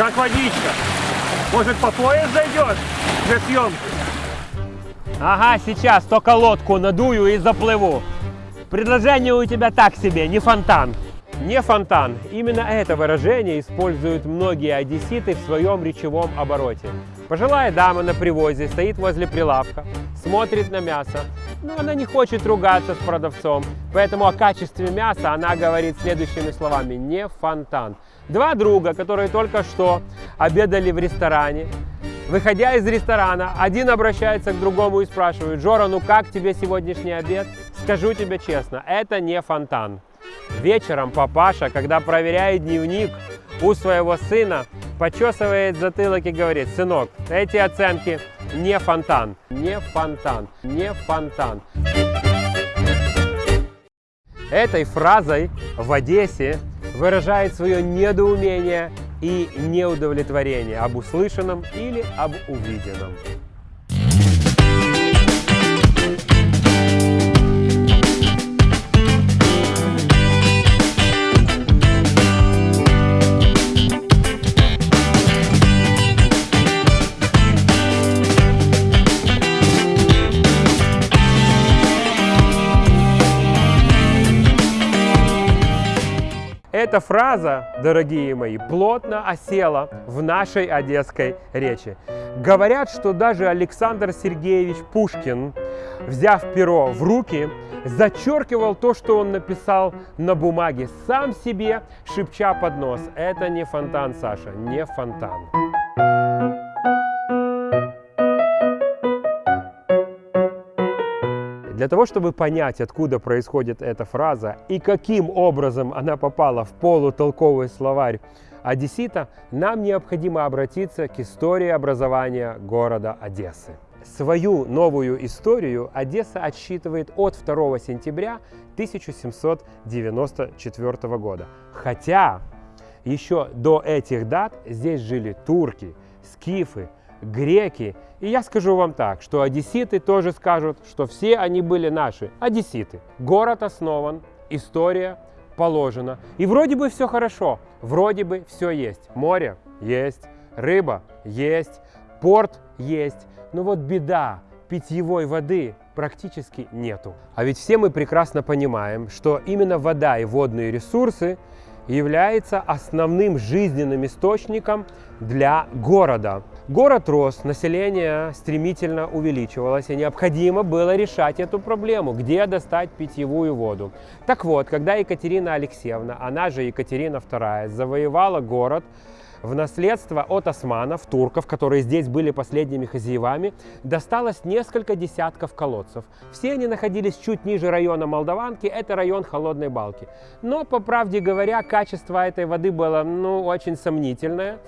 Как водичка. Может, по пояс зайдет для съемки? Ага, сейчас только лодку надую и заплыву. Предложение у тебя так себе, не фонтан. Не фонтан. Именно это выражение используют многие одесситы в своем речевом обороте. Пожилая дама на привозе стоит возле прилавка, смотрит на мясо, но она не хочет ругаться с продавцом, поэтому о качестве мяса она говорит следующими словами «не фонтан». Два друга, которые только что обедали в ресторане, Выходя из ресторана, один обращается к другому и спрашивает, Жора, ну как тебе сегодняшний обед? Скажу тебе честно, это не фонтан. Вечером папаша, когда проверяет дневник у своего сына, почесывает затылок и говорит, сынок, эти оценки не фонтан, не фонтан, не фонтан. Этой фразой в Одессе выражает свое недоумение и неудовлетворение об услышанном или об увиденном. Эта фраза, дорогие мои, плотно осела в нашей одесской речи. Говорят, что даже Александр Сергеевич Пушкин, взяв перо в руки, зачеркивал то, что он написал на бумаге, сам себе шепча под нос. Это не фонтан, Саша, не фонтан. Для того, чтобы понять, откуда происходит эта фраза и каким образом она попала в полутолковый словарь одессита, нам необходимо обратиться к истории образования города Одессы. Свою новую историю Одесса отсчитывает от 2 сентября 1794 года. Хотя еще до этих дат здесь жили турки, скифы, греки. И я скажу вам так, что одесситы тоже скажут, что все они были наши. Одесситы. Город основан, история положена. И вроде бы все хорошо, вроде бы все есть. Море есть, рыба есть, порт есть. Но вот беда, питьевой воды практически нету. А ведь все мы прекрасно понимаем, что именно вода и водные ресурсы является основным жизненным источником для города. Город рос, население стремительно увеличивалось, и необходимо было решать эту проблему, где достать питьевую воду. Так вот, когда Екатерина Алексеевна, она же Екатерина II, завоевала город, в наследство от османов, турков, которые здесь были последними хозяевами, досталось несколько десятков колодцев. Все они находились чуть ниже района Молдаванки, это район Холодной Балки. Но, по правде говоря, качество этой воды было ну, очень сомнительное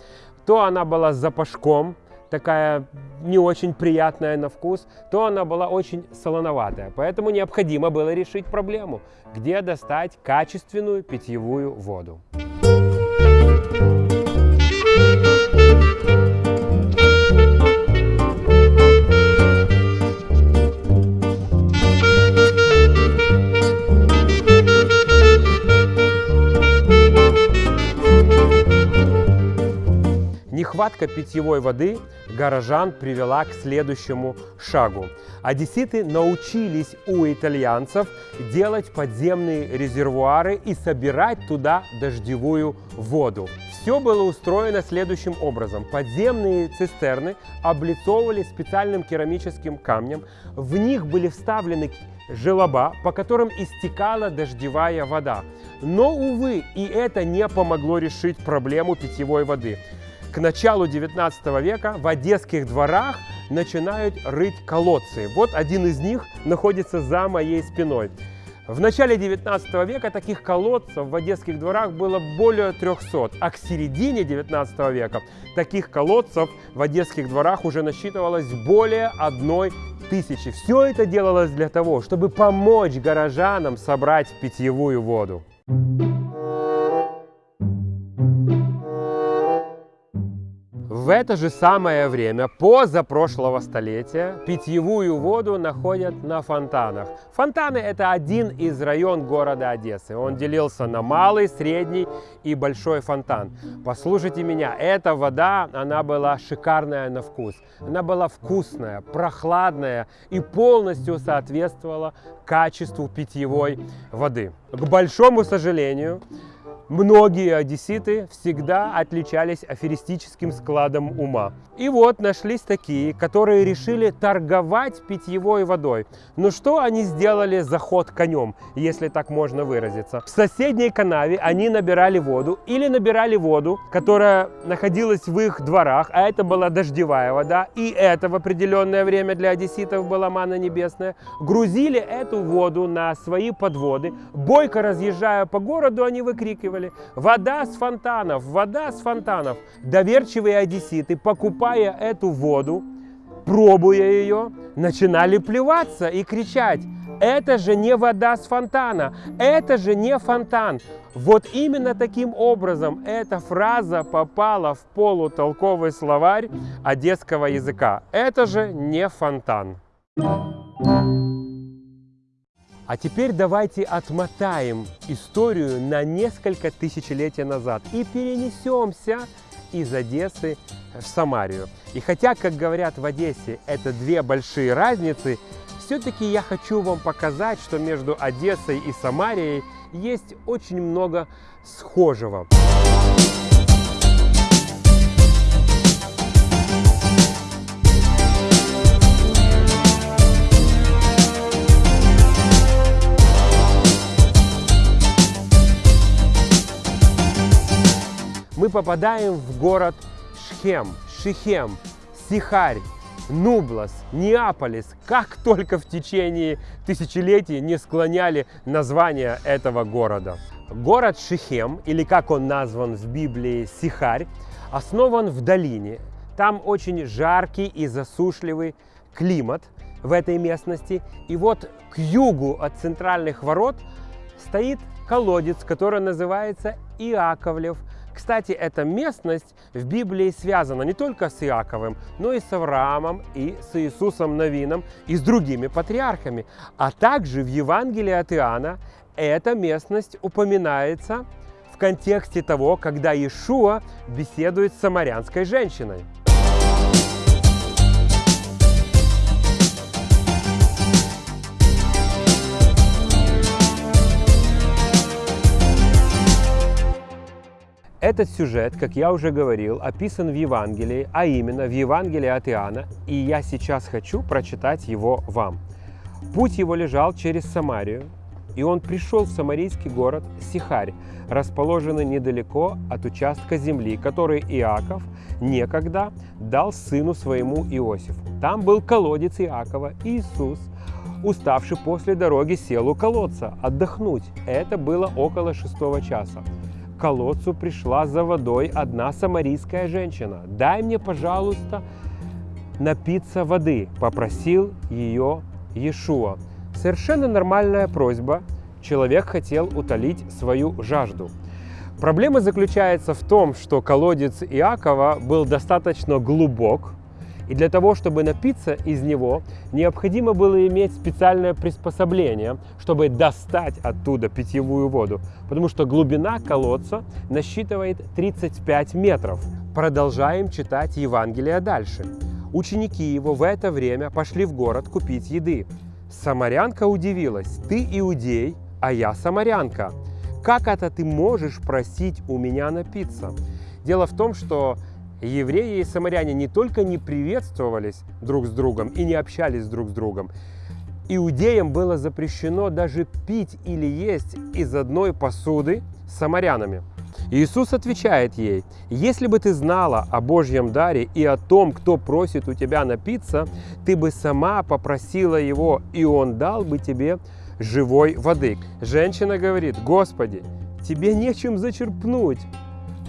то она была с запашком, такая не очень приятная на вкус, то она была очень солоноватая. Поэтому необходимо было решить проблему, где достать качественную питьевую воду. Нехватка питьевой воды горожан привела к следующему шагу. Одесситы научились у итальянцев делать подземные резервуары и собирать туда дождевую воду. Все было устроено следующим образом. Подземные цистерны облицовывали специальным керамическим камнем. В них были вставлены желоба, по которым истекала дождевая вода. Но, увы, и это не помогло решить проблему питьевой воды к началу 19 века в одесских дворах начинают рыть колодцы. Вот один из них находится за моей спиной. В начале 19 века таких колодцев в одесских дворах было более 300, а к середине 19 века таких колодцев в одесских дворах уже насчитывалось более одной тысячи. Все это делалось для того, чтобы помочь горожанам собрать питьевую воду. В это же самое время, позапрошлого столетия, питьевую воду находят на фонтанах. Фонтаны – это один из район города Одессы. Он делился на малый, средний и большой фонтан. Послушайте меня, эта вода, она была шикарная на вкус. Она была вкусная, прохладная и полностью соответствовала качеству питьевой воды. К большому сожалению, Многие одесситы всегда отличались аферистическим складом ума. И вот нашлись такие, которые решили торговать питьевой водой. Но что они сделали за ход конем, если так можно выразиться? В соседней канаве они набирали воду или набирали воду, которая находилась в их дворах, а это была дождевая вода, и это в определенное время для одесситов была мана небесная, грузили эту воду на свои подводы, бойко разъезжая по городу, они выкрикивали делали. Вода с фонтанов, вода с фонтанов. Доверчивые одесситы, покупая эту воду, пробуя ее, начинали плеваться и кричать, это же не вода с фонтана, это же не фонтан. Вот именно таким образом эта фраза попала в полутолковый словарь одесского языка. Это же не фонтан. А теперь давайте отмотаем историю на несколько тысячелетий назад и перенесемся из Одессы в Самарию. И хотя, как говорят в Одессе, это две большие разницы, все-таки я хочу вам показать, что между Одессой и Самарией есть очень много схожего. Попадаем в город Шхем, Шихем, Сихарь, Нублас, Неаполис, как только в течение тысячелетий не склоняли название этого города. Город Шихем, или как он назван в Библии Сихарь, основан в долине. Там очень жаркий и засушливый климат в этой местности. И вот к югу от центральных ворот стоит колодец, который называется Иаковлев – кстати, эта местность в Библии связана не только с Иаковым, но и с Авраамом, и с Иисусом Новином, и с другими патриархами. А также в Евангелии от Иоанна эта местность упоминается в контексте того, когда Иешуа беседует с самарянской женщиной. Этот сюжет, как я уже говорил, описан в Евангелии, а именно в Евангелии от Иоанна, и я сейчас хочу прочитать его вам. Путь его лежал через Самарию, и он пришел в самарийский город Сихарь, расположенный недалеко от участка земли, который Иаков некогда дал сыну своему Иосифу. Там был колодец Иакова, и Иисус, уставший после дороги, сел у колодца отдохнуть. Это было около шестого часа колодцу пришла за водой одна самарийская женщина. «Дай мне, пожалуйста, напиться воды», – попросил ее Иешуа. Совершенно нормальная просьба. Человек хотел утолить свою жажду. Проблема заключается в том, что колодец Иакова был достаточно глубок, и для того, чтобы напиться из него, необходимо было иметь специальное приспособление, чтобы достать оттуда питьевую воду, потому что глубина колодца насчитывает 35 метров. Продолжаем читать Евангелие дальше. Ученики его в это время пошли в город купить еды. Самарянка удивилась, ты иудей, а я самарянка. Как это ты можешь просить у меня напиться? Дело в том, что евреи и самаряне не только не приветствовались друг с другом и не общались друг с другом, иудеям было запрещено даже пить или есть из одной посуды с самарянами. Иисус отвечает ей, «Если бы ты знала о Божьем даре и о том, кто просит у тебя напиться, ты бы сама попросила его, и он дал бы тебе живой воды». Женщина говорит, «Господи, тебе нечем зачерпнуть,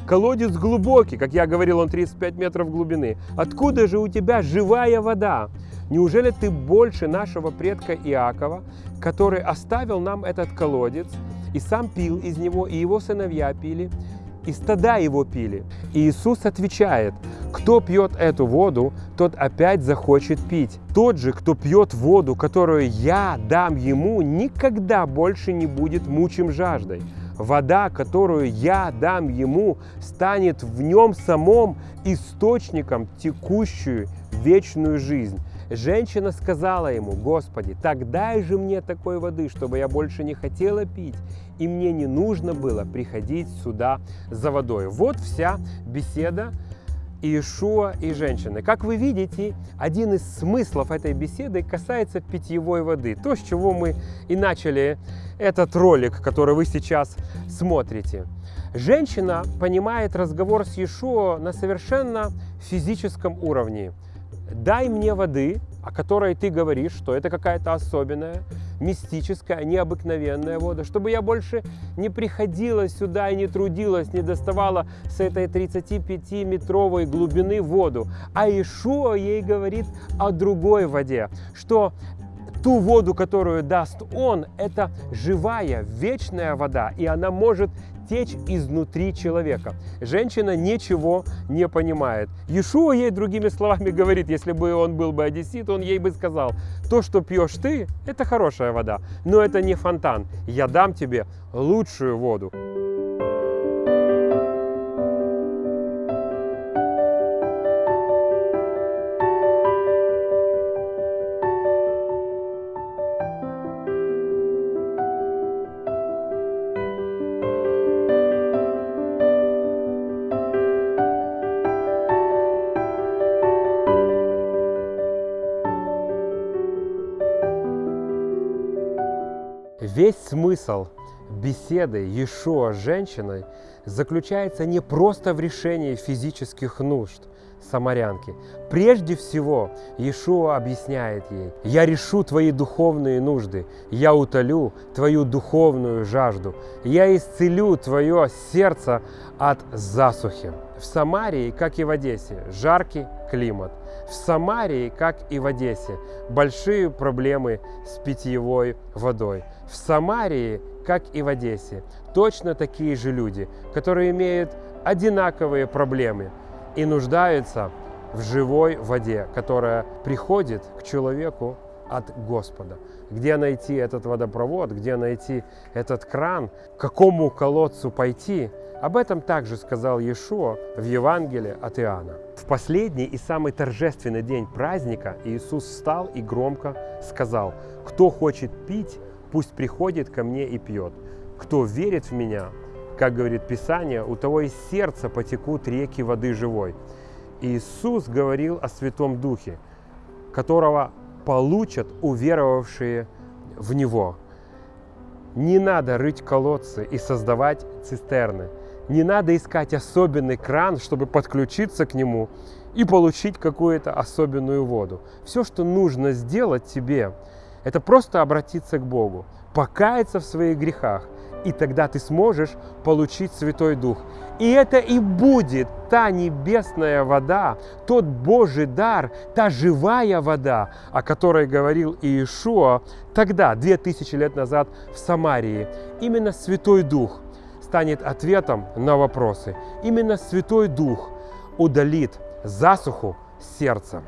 Колодец глубокий, как я говорил, он 35 метров глубины. Откуда же у тебя живая вода? Неужели ты больше нашего предка Иакова, который оставил нам этот колодец и сам пил из него, и его сыновья пили? и стада его пили. И Иисус отвечает, кто пьет эту воду, тот опять захочет пить. Тот же, кто пьет воду, которую я дам ему, никогда больше не будет мучим жаждой. Вода, которую я дам ему, станет в нем самом источником текущую вечную жизнь. Женщина сказала ему, Господи, так дай же мне такой воды, чтобы я больше не хотела пить, и мне не нужно было приходить сюда за водой. Вот вся беседа Иешуа и женщины. Как вы видите, один из смыслов этой беседы касается питьевой воды. То, с чего мы и начали этот ролик, который вы сейчас смотрите. Женщина понимает разговор с Иешуа на совершенно физическом уровне. Дай мне воды, о которой ты говоришь, что это какая-то особенная, мистическая, необыкновенная вода, чтобы я больше не приходила сюда и не трудилась, не доставала с этой 35-метровой глубины воду. А Ишуа ей говорит о другой воде, что ту воду, которую даст Он, это живая, вечная вода, и она может течь изнутри человека. Женщина ничего не понимает. Иешуа ей другими словами говорит, если бы он был бы одессит, он ей бы сказал, то, что пьешь ты, это хорошая вода, но это не фонтан. Я дам тебе лучшую воду. Весь смысл беседы Иешуа с женщиной заключается не просто в решении физических нужд самарянки. Прежде всего, Иешуа объясняет ей, «Я решу твои духовные нужды, я утолю твою духовную жажду, я исцелю твое сердце от засухи». В Самарии, как и в Одессе, жаркий климат. В Самарии, как и в Одессе, большие проблемы с питьевой водой. В Самарии, как и в Одессе, точно такие же люди, которые имеют одинаковые проблемы и нуждаются в живой воде, которая приходит к человеку от Господа. Где найти этот водопровод, где найти этот кран, к какому колодцу пойти – об этом также сказал Иешуа в Евангелии от Иоанна. В последний и самый торжественный день праздника Иисус встал и громко сказал, «Кто хочет пить, пусть приходит ко мне и пьет. Кто верит в Меня, как говорит Писание, у того из сердца потекут реки воды живой». Иисус говорил о Святом Духе, которого получат уверовавшие в Него. Не надо рыть колодцы и создавать цистерны – не надо искать особенный кран, чтобы подключиться к нему и получить какую-то особенную воду. Все, что нужно сделать тебе, это просто обратиться к Богу, покаяться в своих грехах, и тогда ты сможешь получить Святой Дух. И это и будет та небесная вода, тот Божий дар, та живая вода, о которой говорил Иешуа тогда, две тысячи лет назад в Самарии. Именно Святой Дух станет ответом на вопросы. Именно Святой Дух удалит засуху сердца.